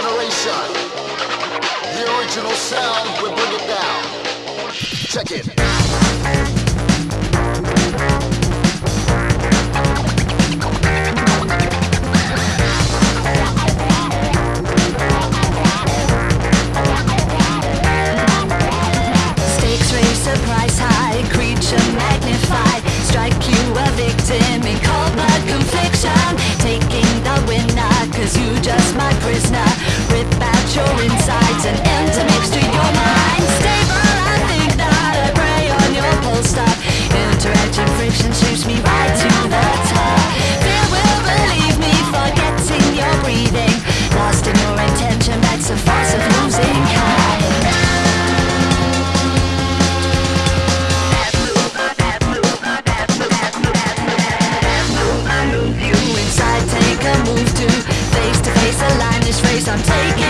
generation. The original sound, we bring it down. Check it. place I'm taking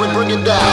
we bring it down.